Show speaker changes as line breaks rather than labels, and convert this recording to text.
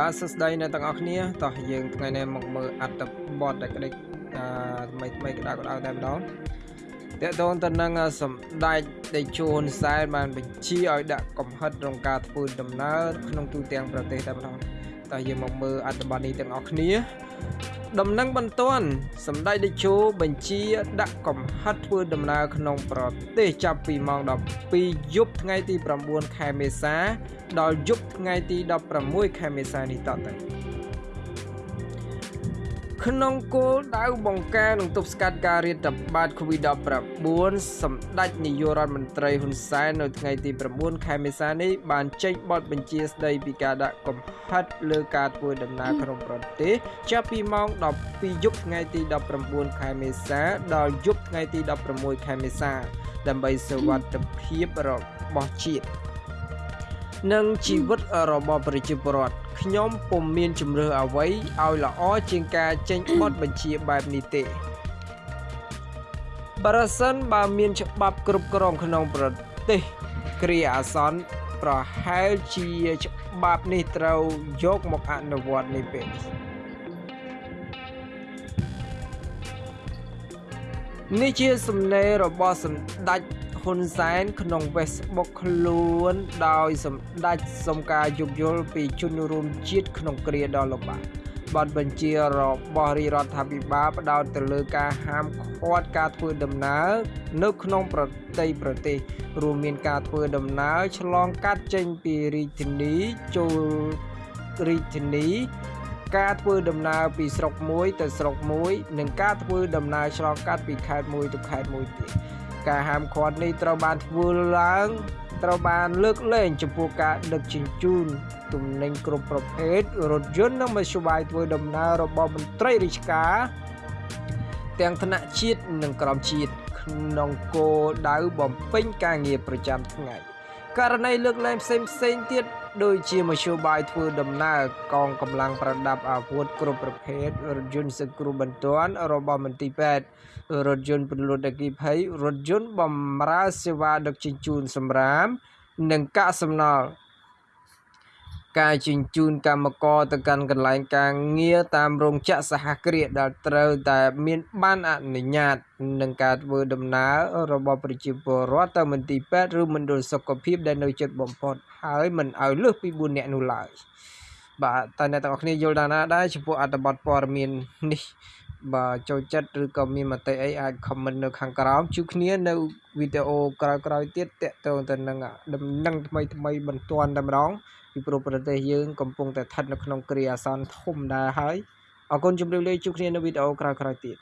បាទសួស្តីអ្នកទាំងអស់គ្នាតោះយើងថ្ងៃនេះមកមើលអត្ថបទដែលក្តិចអឺថ្មីថ្មីក្តៅក្តៅតែម្ដងតកតងទៅនឹងសម្ដេចតេជោហ៊ុនសែនបានបញ្ជាឲ្យដាក់កំហិតក្នុងការធ្វើដំណើរក្នុងទូទាំងប្រទេសតែម្ដង តោះយើងមកមើលអត្ថបទនេះទាំងអស់គ្នា ដំណឹងបន្ទាន់សម្ដេចតេជោបញ្ជា ដាក់កំហិតធ្វើដំណើរក្នុងប្រទេសចាប់ពីម៉ោង12យប់ថ្ងៃទី9ខែមេសា ដល់យប់ថ្ងៃទី16ខែមេសានេះតទៅ ក្នុងគោលដៅបង្ការនិងទប់ស្កាត់ការរាតត្បាត COVID-19 សម្ដេចនាយករដ្ឋមន្ត្រីហ៊ុនសែននៅថ្ងៃទី9ខែមេសានេះបានចេញបទបញ្ជាស្តីពីការដាក់កំហិតលើការធ្វើដំណើរក្នុងប្រទេសចាប់ពីម៉ោង12យប់ថ្ងៃទី19ខែមេសា ដល់យប់ថ្ងៃទី16ខែមេសា ដើម្បីសុវត្ថិភាពរបស់ជាតិ និងជីវិតរបស់ប្រជាពលរដ្ឋខ្ញុំពុំមានជំរឿអ្វីឲ្យល្អជាងការចេញបទបញ្ជាបែបនេះទេប្រសិនបើមានច្បាប់គ្រប់គ្រងក្នុងប្រទេសគ្រាអាសន្នប្រហែលជាច្បាប់នេះត្រូវយកមកអនុវត្តនេះពេលនេះជាសំណេររបស់សម្ដេច ហ៊ុនសែនក្នុង Facebook ខ្លួនដោយសម្ដេចសុំការយោគយល់ពីជនរួមជាតិក្នុងគ្រាដ៏លំបាកបទបញ្ជារបស់រាជរដ្ឋាភិបាលផ្ដោតទៅលើការហាមឃាត់ការធ្វើដំណើរនៅក្នុងប្រទេសប្រទេសរួមមានការធ្វើដំណើរឆ្លងកាត់ចេញពីរាជធានីចូលរាជធានីការធ្វើដំណើរពីស្រុកមួយទៅស្រុកមួយ និងការធ្វើដំណើរឆ្លងកាត់ពីខេត្តមួយទៅខេត្តមួយទៀត ការហាមឃាត់នេះត្រូវបានធ្វើឡើងត្រូវបានលើកលែងចំពោះការដឹកជញ្ជូនទំនិញគ្រប់ប្រភេទរថយន្តនិងមធ្យោបាយធ្វើដំណើររបស់មន្ត្រីរាជការទាំងថ្នាក់ជាតិនិងក្រមជាតិក្នុងគោលដៅបំពេញការងារប្រចាំថ្ងៃករណីលើកលែងផ្សេងផ្សេងទៀត ដូចជាមធ្យោបាយធ្វើដំណើរកងកម្លាំងប្រដាប់អាវុធគ្រប់ប្រភេទរថយន្តសង្គ្រោះបន្ទាន់របស់មន្ទីរពេទ្យរថយន្តពលរដ្ឋអគិភ័យរថយន្តបម្រើសេវាដឹកជញ្ជូនសម្រាម និងកាកសំណល់ ការជញ្ជូនកម្មករទៅកាន់កន្លែងការងារតាមរោងចក្រសហគ្រាសដែលត្រូវតែមានបានអនុញ្ញាតនឹងការធ្វើដំណើររបស់ប្រជាពលរដ្ឋទៅមន្ទីរពេទ្យឬមណ្ឌលសុខភាពដែលនៅជិតបំផុតហើយមិនឲ្យលើសពី4នាក់នោះឡើយបាទតើអ្នកទាំងអស់គ្នាយល់ដល់ណាដែរចំពោះអត្ថបទព័ត៌មាននេះ បាទចូលចិត្តឬក៏មានមតិអីអាច comment នៅខាងក្រោមជួបគ្នានៅវីដេអូក្រោយៗទៀតតកតងទៅនឹងដំណឹងថ្មីថ្មីបន្ទាន់តែម្ដងពីព្រោះប្រទេសយើងកំពុងតែស្ថិតនៅក្នុងគ្រាអាសន្នធំដែរហើយអរគុណជម្រាបលាជួបគ្នានៅវីដេអូក្រោយៗទៀត